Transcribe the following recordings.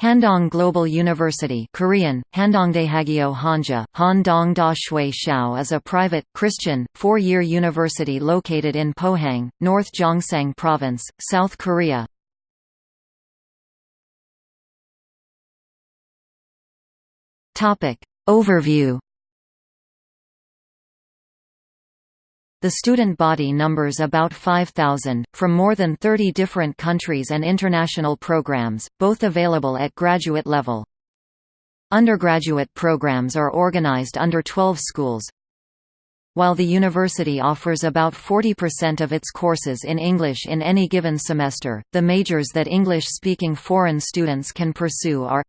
Handong Global University Korean, Handongdaehagyo Hanja, Handong Da Shui is a private, Christian, four-year university located in Pohang, North Gyeongsang Province, South Korea. Overview The student body numbers about 5,000, from more than 30 different countries and international programs, both available at graduate level. Undergraduate programs are organized under 12 schools. While the university offers about 40% of its courses in English in any given semester, the majors that English-speaking foreign students can pursue are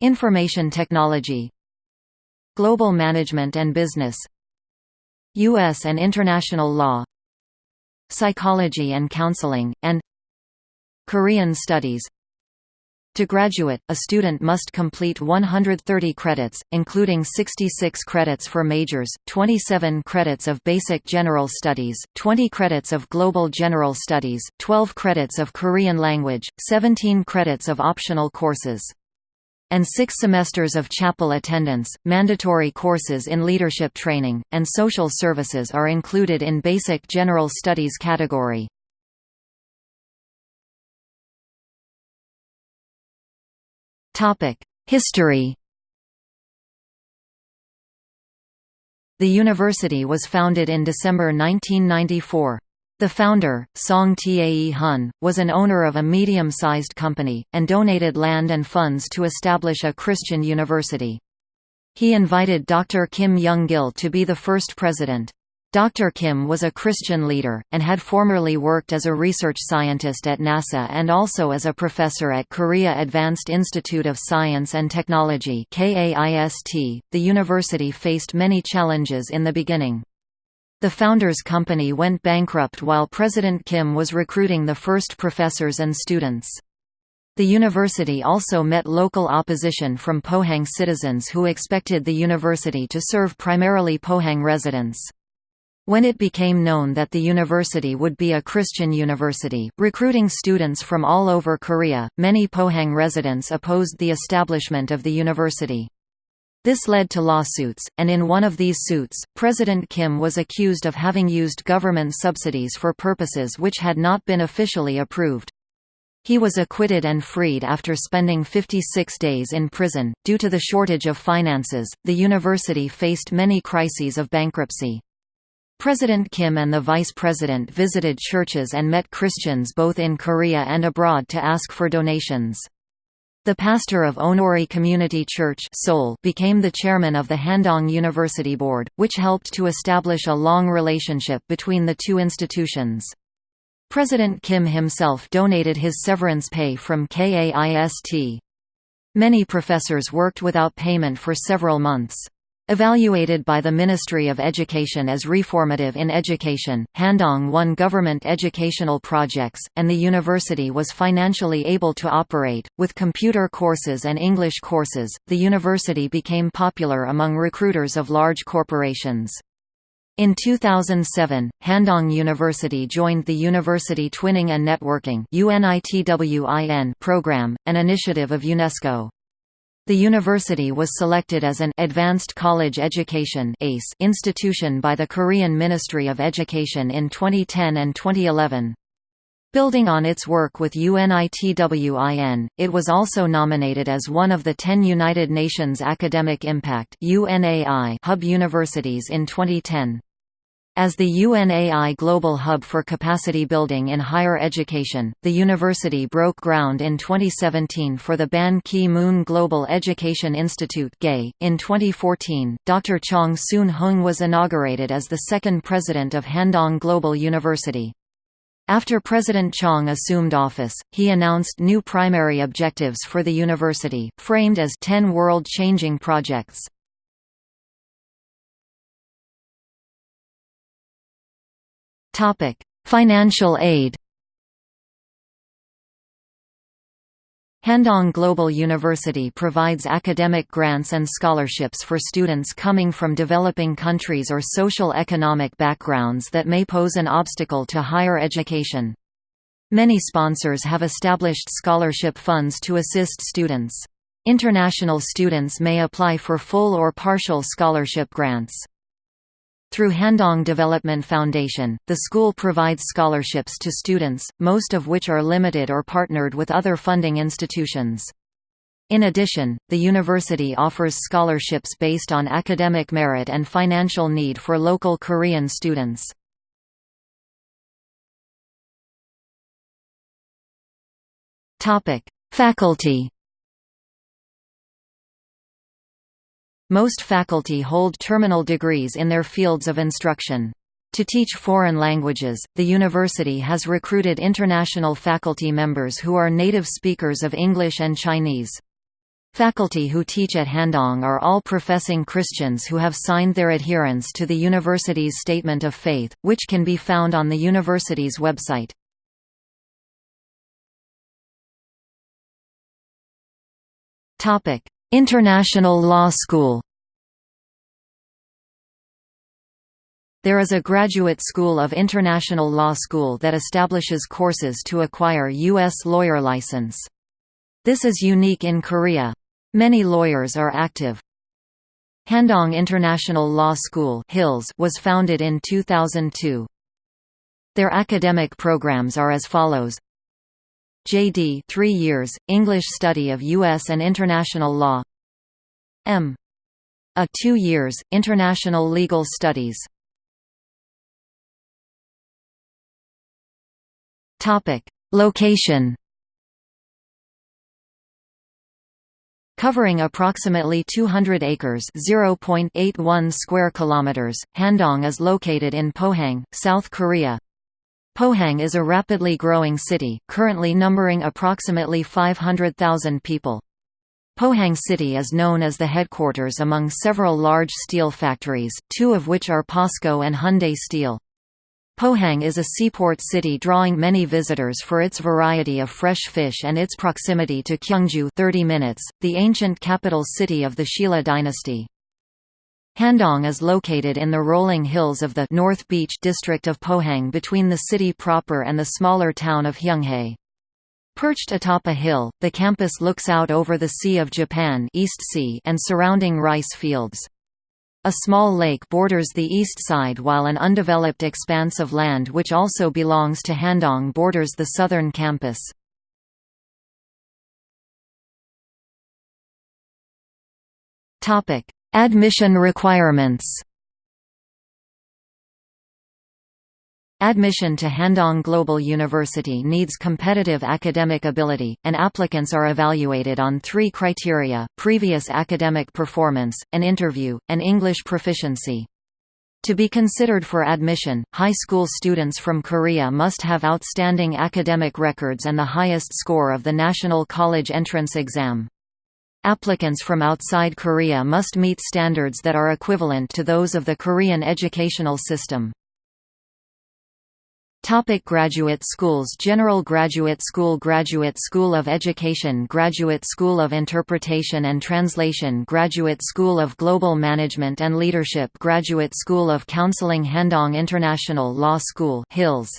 Information Technology Global Management and Business U.S. and International Law Psychology and Counseling, and Korean Studies To graduate, a student must complete 130 credits, including 66 credits for majors, 27 credits of Basic General Studies, 20 credits of Global General Studies, 12 credits of Korean language, 17 credits of optional courses and six semesters of chapel attendance. Mandatory courses in leadership training, and social services are included in Basic General Studies category. History The university was founded in December 1994. The founder, Song Tae Hun, was an owner of a medium-sized company, and donated land and funds to establish a Christian university. He invited Dr. Kim Young-gil to be the first president. Dr. Kim was a Christian leader, and had formerly worked as a research scientist at NASA and also as a professor at Korea Advanced Institute of Science and Technology The university faced many challenges in the beginning. The founder's company went bankrupt while President Kim was recruiting the first professors and students. The university also met local opposition from Pohang citizens who expected the university to serve primarily Pohang residents. When it became known that the university would be a Christian university, recruiting students from all over Korea, many Pohang residents opposed the establishment of the university. This led to lawsuits, and in one of these suits, President Kim was accused of having used government subsidies for purposes which had not been officially approved. He was acquitted and freed after spending 56 days in prison. Due to the shortage of finances, the university faced many crises of bankruptcy. President Kim and the vice president visited churches and met Christians both in Korea and abroad to ask for donations. The pastor of Onnuri Community Church Seoul became the chairman of the Handong University Board, which helped to establish a long relationship between the two institutions. President Kim himself donated his severance pay from KAIST. Many professors worked without payment for several months. Evaluated by the Ministry of Education as reformative in education, Handong won government educational projects, and the university was financially able to operate. With computer courses and English courses, the university became popular among recruiters of large corporations. In 2007, Handong University joined the University Twinning and Networking program, an initiative of UNESCO. The university was selected as an Advanced College Education ACE institution by the Korean Ministry of Education in 2010 and 2011. Building on its work with UNITWIN, it was also nominated as one of the 10 United Nations Academic Impact hub universities in 2010. As the UNAI Global Hub for Capacity Building in Higher Education, the university broke ground in 2017 for the Ban Ki-moon Global Education Institute .In 2014, Dr. Chong Soon-hung was inaugurated as the second president of Handong Global University. After President Chong assumed office, he announced new primary objectives for the university, framed as 10 world-changing projects. Topic: Financial aid. Handong Global University provides academic grants and scholarships for students coming from developing countries or social economic backgrounds that may pose an obstacle to higher education. Many sponsors have established scholarship funds to assist students. International students may apply for full or partial scholarship grants. Through Handong Development Foundation, the school provides scholarships to students, most of which are limited or partnered with other funding institutions. In addition, the university offers scholarships based on academic merit and financial need for local Korean students. Faculty Most faculty hold terminal degrees in their fields of instruction. To teach foreign languages, the university has recruited international faculty members who are native speakers of English and Chinese. Faculty who teach at Handong are all professing Christians who have signed their adherence to the university's Statement of Faith, which can be found on the university's website. International Law School There is a graduate school of international law school that establishes courses to acquire U.S. lawyer license. This is unique in Korea. Many lawyers are active. Handong International Law School HILS was founded in 2002. Their academic programs are as follows JD 3 years, English study of U.S. and international law M. A 2 years, International Legal Studies Location Covering approximately 200 acres (0.81 square kilometers), Handong is located in Pohang, South Korea. Pohang is a rapidly growing city, currently numbering approximately 500,000 people. Pohang City is known as the headquarters among several large steel factories, two of which are POSCO and Hyundai Steel. Pohang is a seaport city drawing many visitors for its variety of fresh fish and its proximity to Kyungju 30 minutes, the ancient capital city of the Shilla dynasty. Handong is located in the rolling hills of the North Beach district of Pohang between the city proper and the smaller town of Heunghae. Perched atop a hill, the campus looks out over the Sea of Japan East sea and surrounding rice fields. A small lake borders the east side while an undeveloped expanse of land which also belongs to Handong borders the southern campus. Admission requirements Admission to Handong Global University needs competitive academic ability, and applicants are evaluated on three criteria, previous academic performance, an interview, and English proficiency. To be considered for admission, high school students from Korea must have outstanding academic records and the highest score of the National College Entrance Exam. Applicants from outside Korea must meet standards that are equivalent to those of the Korean educational system. Topic graduate schools General Graduate School Graduate School of Education Graduate School of Interpretation and Translation Graduate School of Global Management and Leadership Graduate School of Counseling Handong International Law School HILS